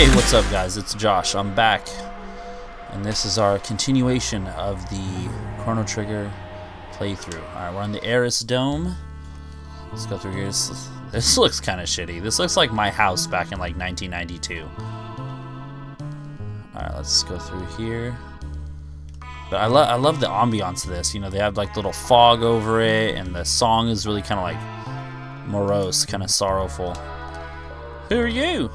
Hey, what's up guys? It's Josh. I'm back. And this is our continuation of the Chrono Trigger playthrough. Alright, we're on the Arris Dome. Let's go through here. This, this looks kind of shitty. This looks like my house back in like 1992. Alright, let's go through here. But I, lo I love the ambiance of this. You know, they have like little fog over it, and the song is really kind of like morose, kind of sorrowful. Who are you?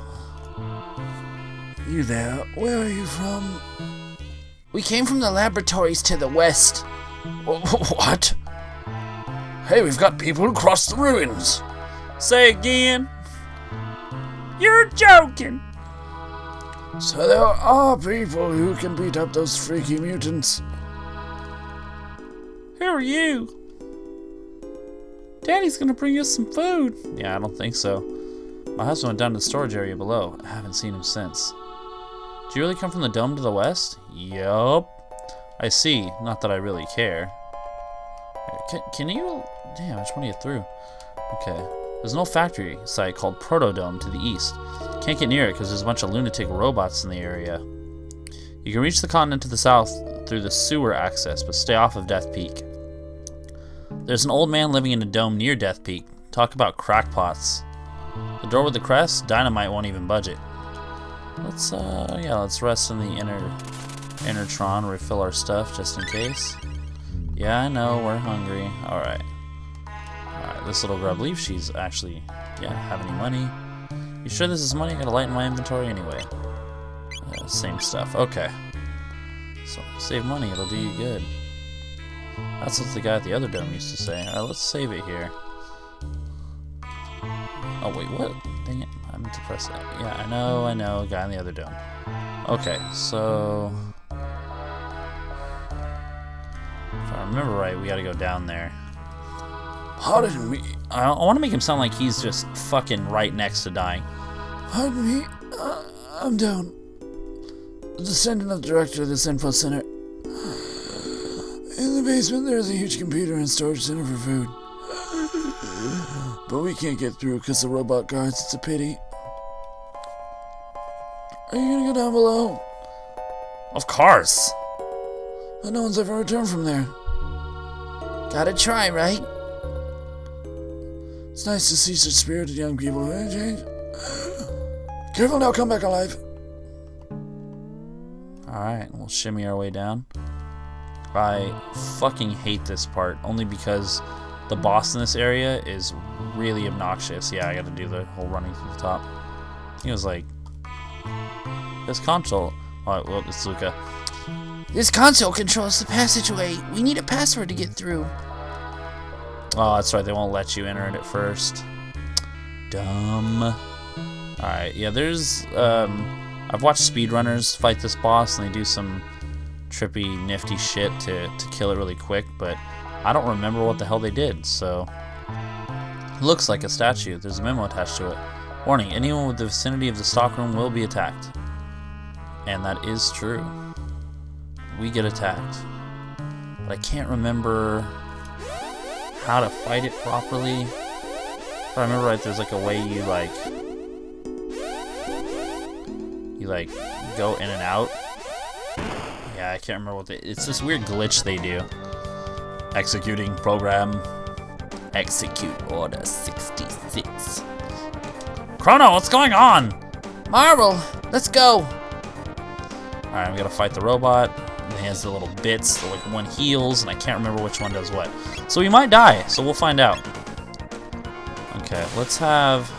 You there? Where are you from? We came from the laboratories to the west. What? Hey, we've got people across the ruins. Say again. You're joking. So there are people who can beat up those freaky mutants. Who are you? Daddy's gonna bring us some food. Yeah, I don't think so. My husband went down to the storage area below. I haven't seen him since. Do you really come from the dome to the west? Yup. I see. Not that I really care. Can, can you... Damn, I just want to get through. Okay. There's an old factory site called Protodome to the east. Can't get near it because there's a bunch of lunatic robots in the area. You can reach the continent to the south through the sewer access, but stay off of Death Peak. There's an old man living in a dome near Death Peak. Talk about crackpots. The door with the crest, dynamite won't even budge it. Let's, uh, yeah, let's rest in the inner, Enertron, refill our stuff just in case. Yeah, I know, we're hungry. Alright. Alright, this little grub believe she's actually, yeah, have any money. You sure this is money? I gotta lighten my inventory anyway. Uh, same stuff. Okay. So, save money, it'll do you good. That's what the guy at the other dome used to say. Alright, let's save it here. Oh, wait, what? Dang it. To press. Yeah, I know, I know. Guy in the other dome. Okay, so... If I remember right, we gotta go down there. Pardon me. I, I want to make him sound like he's just fucking right next to dying. Pardon me. Uh, I'm down. Descendant of the director of this info center. In the basement, there's a huge computer and storage center for food. But we can't get through because the robot guards. It's a pity. Are you gonna go down below? Of course. But no one's ever returned from there. Gotta try, right? It's nice to see such spirited young people who ain't. Careful now, come back alive. Alright, we'll shimmy our way down. I fucking hate this part, only because the boss in this area is really obnoxious. Yeah, I gotta do the whole running through the top. He was like, this console. Oh, well, it's Lucca. This console controls the passageway. We need a password to get through. Oh, that's right. They won't let you enter it at first. Dumb. Alright, yeah, there's... Um, I've watched speedrunners fight this boss, and they do some trippy, nifty shit to, to kill it really quick, but I don't remember what the hell they did, so... Looks like a statue. There's a memo attached to it. Warning, anyone with the vicinity of the stockroom will be attacked. And that is true. We get attacked. But I can't remember how to fight it properly. If I remember right, there's like a way you like you like go in and out. Yeah, I can't remember what they, it's this weird glitch they do. Executing program. Execute order 66. Chrono, what's going on? Marvel, let's go. Alright, we gotta fight the robot. He has the little bits, the, like one heals, and I can't remember which one does what. So we might die, so we'll find out. Okay, let's have...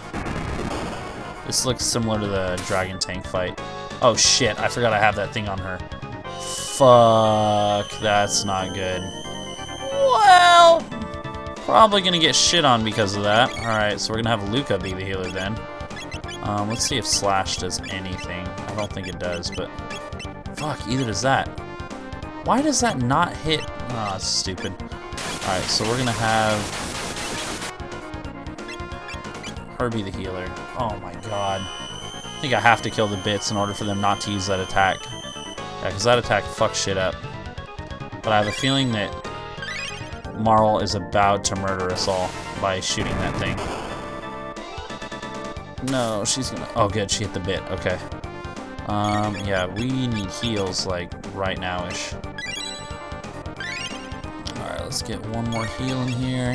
This looks similar to the Dragon Tank fight. Oh shit, I forgot I have that thing on her. Fuck, that's not good. Well, probably gonna get shit on because of that. Alright, so we're gonna have Lucca be the healer then. Um, let's see if Slash does anything. I don't think it does, but... Fuck, either does that. Why does that not hit? Ah, oh, that's stupid. Alright, so we're gonna have... Herbie the healer. Oh my god. I think I have to kill the bits in order for them not to use that attack. Yeah, because that attack fucks shit up. But I have a feeling that Marle is about to murder us all by shooting that thing. No, she's gonna... Oh, good. She hit the bit. Okay. Um, yeah, we need heals, like, right now-ish. Alright, let's get one more heal in here.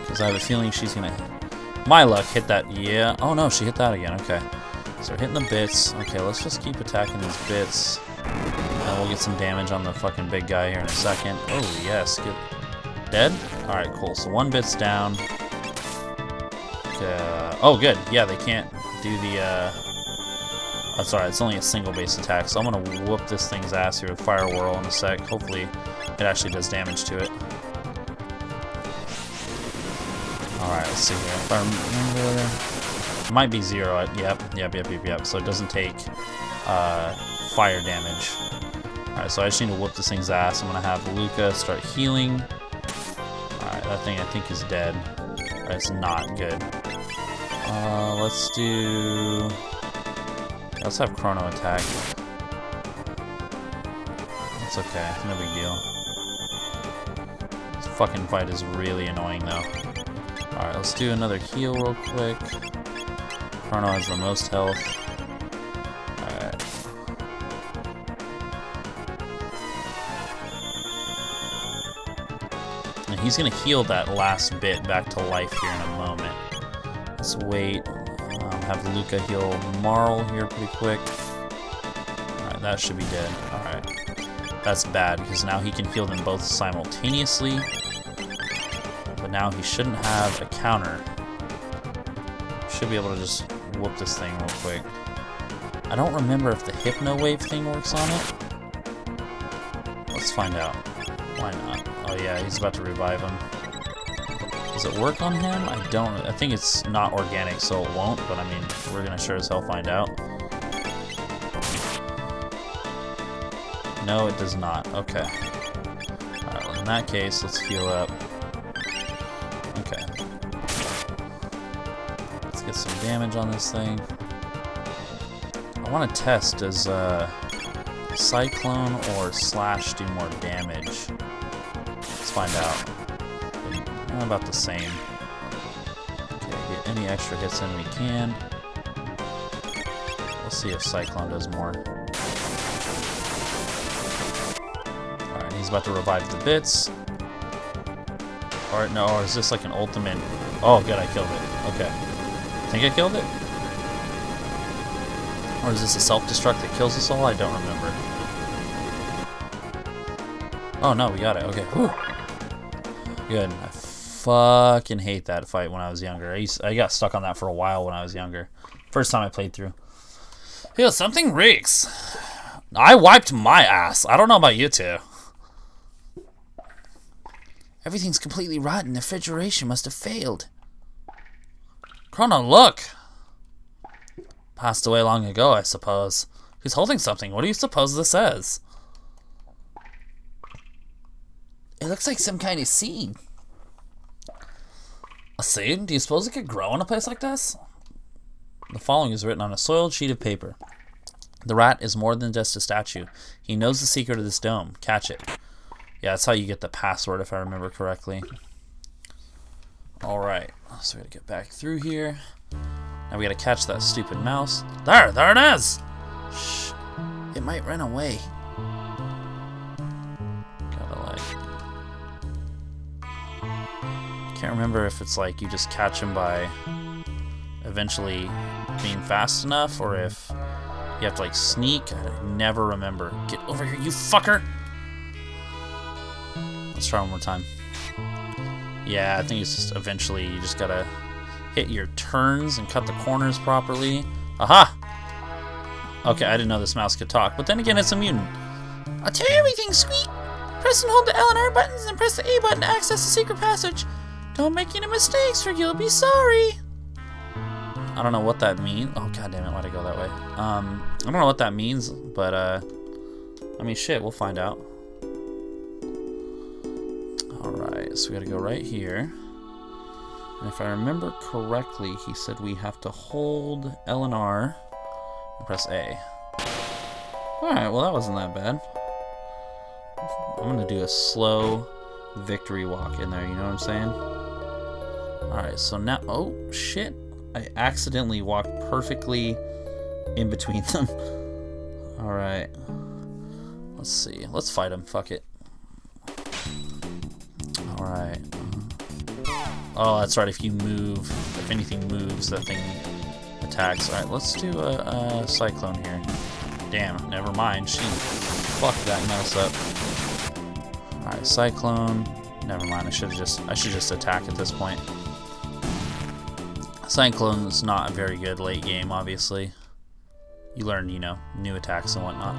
Because I have a feeling she's gonna... My luck, hit that... Yeah. Oh, no, she hit that again. Okay. So hitting the bits. Okay, let's just keep attacking these bits. And we'll get some damage on the fucking big guy here in a second. Oh, yes. Get... Dead? Alright, cool. So one bit's down. Uh, oh, good. Yeah, they can't do the, uh... Oh, sorry, it's only a single base attack, so I'm gonna whoop this thing's ass here with Fire Whirl in a sec. Hopefully, it actually does damage to it. Alright, let's see here. It might be zero. Yep, yep, yep, yep, yep. So it doesn't take uh, fire damage. Alright, so I just need to whoop this thing's ass. I'm gonna have Lucca start healing. Alright, that thing I think is dead. It's not good. Uh, let's do... Let's have Chrono attack. It's okay, no big deal. This fucking fight is really annoying though. Alright, let's do another heal real quick. Chrono has the most health. Alright. And he's gonna heal that last bit back to life here in a moment. Let's wait. Um, have Lucca heal Marle here pretty quick. Alright, that should be dead. Alright. That's bad, because now he can heal them both simultaneously. But now he shouldn't have a counter. Should be able to just whoop this thing real quick. I don't remember if the Hypno Wave thing works on it. Let's find out. Why not? Oh yeah, he's about to revive him. Does it work on him? I don't. I think it's not organic, so it won't. But I mean, we're gonna sure as hell find out. No, it does not. Okay. Alright, well, in that case, let's heal up. Okay. Let's get some damage on this thing. I want to test, does uh, Cyclone or Slash do more damage? Let's find out. About the same. Okay, get any extra hits in we can. Let's see if Cyclone does more. Alright, he's about to revive the bits. Alright, no, or is this like an ultimate? Oh, good, I killed it. Okay. think I killed it? Or is this a self-destruct that kills us all? I don't remember. Oh no, we got it. Okay. Whew. Good. I fucking hate that fight when I was younger. I, used, I got stuck on that for a while when I was younger. First time I played through. Yo, something reeks. I wiped my ass. I don't know about you two. Everything's completely rotten. The refrigeration must have failed. Chrono, look! Passed away long ago, I suppose. He's holding something. What do you suppose this is? It looks like some kind of seed. A? Do you suppose it could grow in a place like this? The following is written on a soiled sheet of paper. The rat is more than just a statue. He knows the secret of this dome. Catch it. Yeah, that's how you get the password, if I remember correctly. Alright, so we gotta get back through here. Now we gotta catch that stupid mouse. There, there it is! Shh, it might run away. Gotta like... I can't remember if it's like you just catch him by eventually being fast enough, or if you have to like sneak. I never remember. Get over here, you fucker! Let's try one more time. Yeah, I think it's just eventually you just gotta hit your turns and cut the corners properly. Aha! Okay, I didn't know this mouse could talk, but then again, it's a mutant. I'll tell you everything, Squeak. Press and hold the L and R buttons and press the A button to access the secret passage. Don't make any mistakes or you'll be sorry. I don't know what that means. Oh, god damn it, why'd I go that way? Um, I don't know what that means, but, uh, I mean, shit, we'll find out. Alright, so we gotta go right here. And if I remember correctly, he said we have to hold L and R and press A. Alright, well that wasn't that bad. I'm gonna do a slow victory walk in there, you know what I'm saying? Alright, so now, oh shit. I accidentally walked perfectly in between them. Alright. Let's see. Let's fight him. Fuck it. Alright. Oh, that's right. If you move, if anything moves, that thing attacks. Alright, let's do a, a cyclone here. Damn, never mind. She fucked that mess up. Alright, cyclone. Never mind. I should just I should just attack at this point. Cyclone's not a very good late game, obviously. You learn, you know, new attacks and whatnot.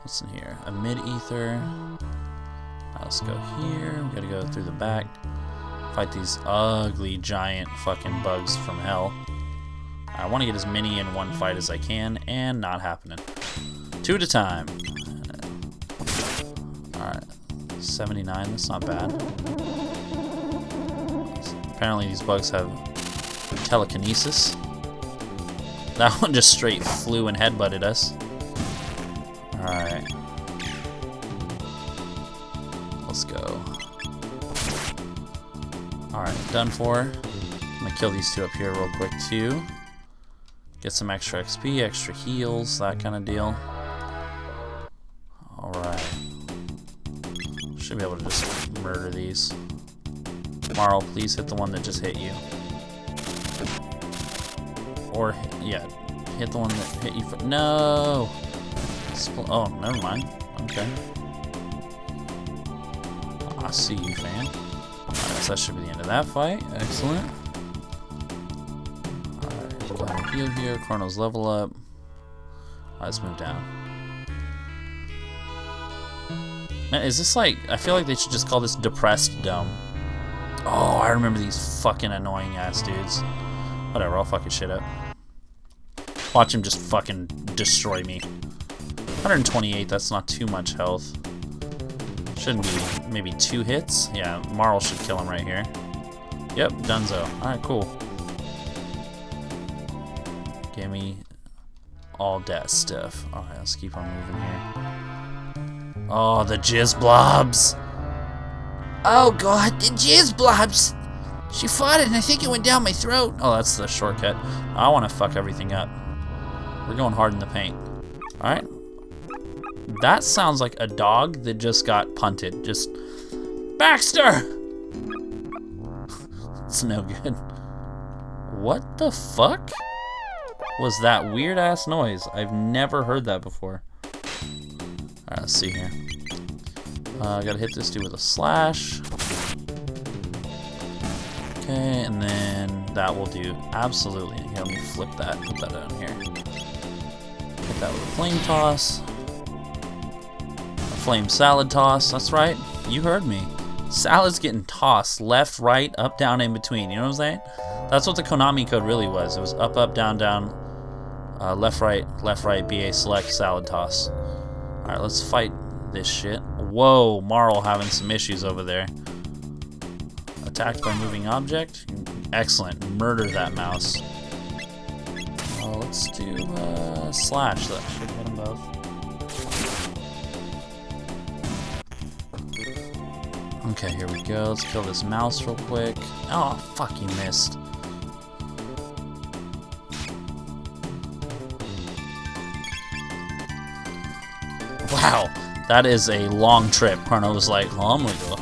What's in here? A mid-ether. let's go here. We gotta go through the back. Fight these ugly, giant fucking bugs from hell. I want to get as many in one fight as I can, and not happening. Two at a time. Alright. 79, that's not bad. Apparently these bugs have telekinesis. That one just straight flew and headbutted us. Alright. Let's go. Alright, done for. I'm gonna kill these two up here real quick too. Get some extra XP, extra heals, that kind of deal. Alright. Should be able to just murder these. Marle, please hit the one that just hit you. Or, yeah, hit the one that hit you for- No! Spl oh, never mind. Okay. I see you, fan. That should be the end of that fight. Excellent. Alright, heal here. Chrono's level up. Let's move down. Man, is this like... I feel like they should just call this Depressed Dome. Oh, I remember these fucking annoying ass dudes. Whatever, I'll fuck shit up. Watch him just fucking destroy me. 128, that's not too much health. Shouldn't be maybe two hits. Yeah, Marle should kill him right here. Yep, Dunzo. Alright, cool. Give me all that stuff. Alright, let's keep on moving here. Oh, the jizz blobs! Oh god, the jizz blobs! She fought it and I think it went down my throat. Oh, that's the shortcut. I want to fuck everything up. We're going hard in the paint. Alright. That sounds like a dog that just got punted. Just, Baxter! it's no good. What the fuck was that weird ass noise? I've never heard that before. Alright, let's see here. Uh, gotta hit this dude with a slash. Okay, and then that will do absolutely. Here, let me flip that, put that down here. Hit that with a flame toss. A flame salad toss, that's right. You heard me. Salad's getting tossed left, right, up, down, in between. You know what I'm saying? That's what the Konami code really was. It was up, up, down, down, uh, left, right, left, right, BA select, salad toss. Alright, let's fight this shit. Whoa, Marle having some issues over there. Attacked by moving object. Excellent. Murder that mouse. Oh, let's do uh, slash. That should hit them both. Okay, here we go. Let's kill this mouse real quick. Oh, fuck, you missed. Wow, that is a long trip. Chrono was like, well, I'm gonna go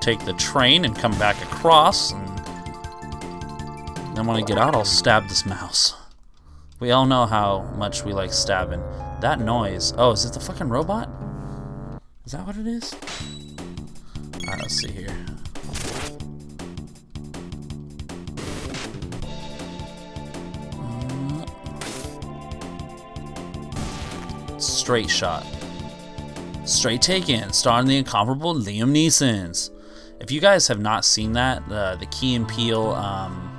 take the train and come back across, and then when I get out, I'll stab this mouse. We all know how much we like stabbing. That noise. Oh, is it the fucking robot? Is that what it is? Alright, let's see here. Uh, straight shot. Straight Taken, starring the incomparable Liam Neeson's. If you guys have not seen that, uh, the Key and Peele um,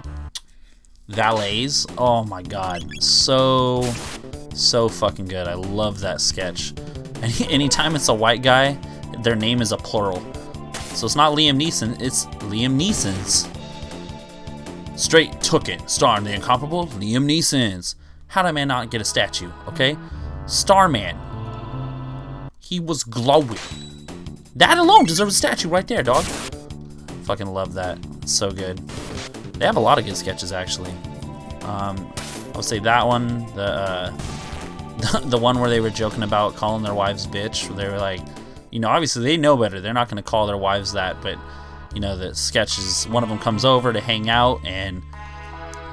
valets, oh my god, so, so fucking good. I love that sketch. Any, anytime it's a white guy, their name is a plural. So it's not Liam Neeson, it's Liam Neeson's. Straight Took It, starring the incomparable Liam Neeson's. How did I man not get a statue, okay? Starman. He was glowing. That alone deserves a statue right there, dog. Fucking love that. So good. They have a lot of good sketches, actually. Um, I'll say that one, the uh, the one where they were joking about calling their wives bitch. They were like, you know, obviously they know better. They're not going to call their wives that, but you know, the sketch is one of them comes over to hang out, and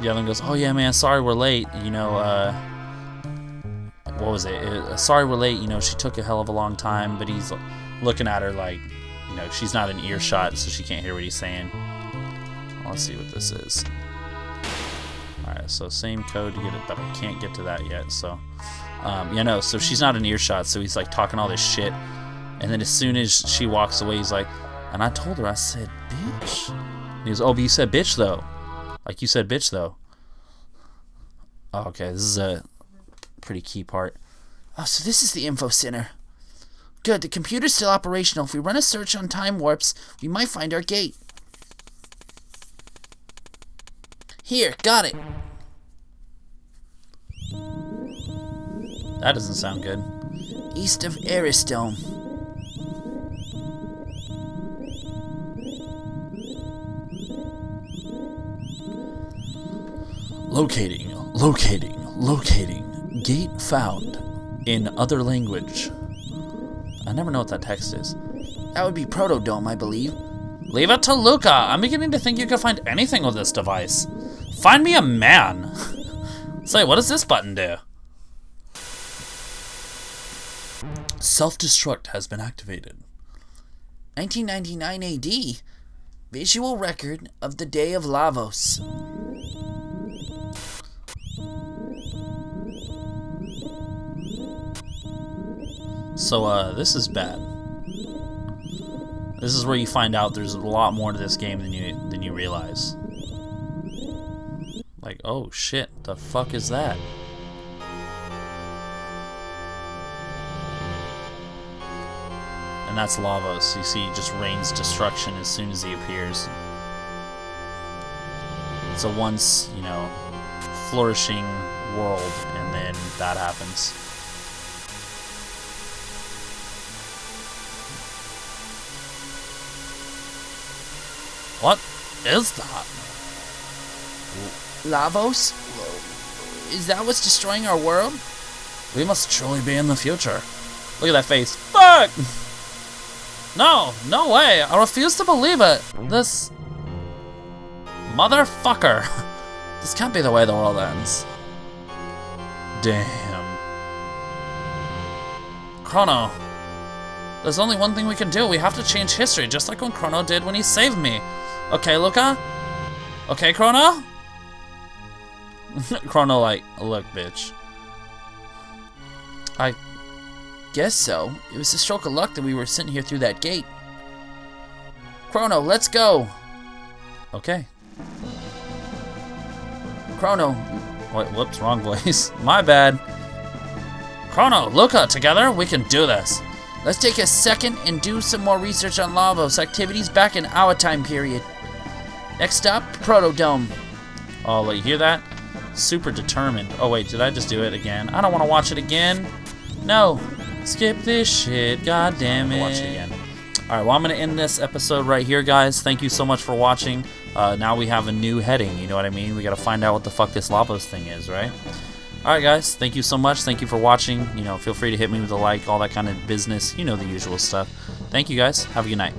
the other one goes, "Oh yeah, man, sorry we're late." You know, uh, what was it? it? Sorry we're late. You know, she took a hell of a long time, but he's looking at her like, you know, she's not in earshot, so she can't hear what he's saying. Let's see what this is. Alright, so same code to get it, but I can't get to that yet, so. Um, yeah, no, so she's not in earshot, so he's like talking all this shit. And then as soon as she walks away, he's like, and I told her, I said, bitch. And he goes, oh, but you said bitch, though. Like you said bitch, though. Oh, okay, this is a pretty key part. Oh, so this is the info center. Good, the computer's still operational. If we run a search on time warps, we might find our gate. Here, got it. That doesn't sound good. East of Arris Dome. Locating, locating, locating. Gate found in other language. I never know what that text is. That would be Protodome, I believe. Leave it to Lucca. I'm beginning to think you can find anything with this device. Find me a man. Say, what does this button do? Self-destruct has been activated. 1999 AD. Visual record of the day of Lavos. So, uh, this is bad. This is where you find out there's a lot more to this game than you than you realize. Like, oh shit, the fuck is that? And that's Lavos. You see, he just rains destruction as soon as he appears. It's a once, you know, flourishing world, and then that happens. What is that? Lavos? Is that what's destroying our world? We must truly be in the future. Look at that face. Fuck! No, no way. I refuse to believe it. This... Motherfucker. This can't be the way the world ends. Damn. Chrono. There's only one thing we can do. We have to change history, just like when Chrono did when he saved me. Okay, Lucca? Okay, Chrono? Chrono like, look, bitch. I guess so. It was a stroke of luck that we were sitting here through that gate. Chrono, let's go. Okay. Chrono. Wait, whoops, wrong voice. My bad. Chrono, Lucca, together we can do this. Let's take a second and do some more research on Lavos activities back in our time period. Next up, Protodome. Oh, you hear that? Super determined. Oh, wait, did I just do it again? I don't want to watch it again. No. Skip this shit. God damn it. Watch it again. All right, well, I'm going to end this episode right here, guys. Thank you so much for watching. Uh, now we have a new heading, you know what I mean? We got to find out what the fuck this Lavos thing is, right? All right, guys. Thank you so much. Thank you for watching. You know, feel free to hit me with a like, all that kind of business. You know the usual stuff. Thank you, guys. Have a good night.